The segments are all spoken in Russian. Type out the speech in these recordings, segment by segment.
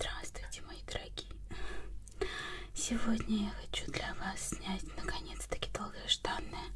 Здравствуйте, мои дорогие! Сегодня я хочу для вас снять наконец-таки долгожданное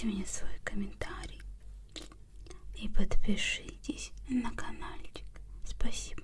напишите мне свой комментарий и подпишитесь на каналчик. Спасибо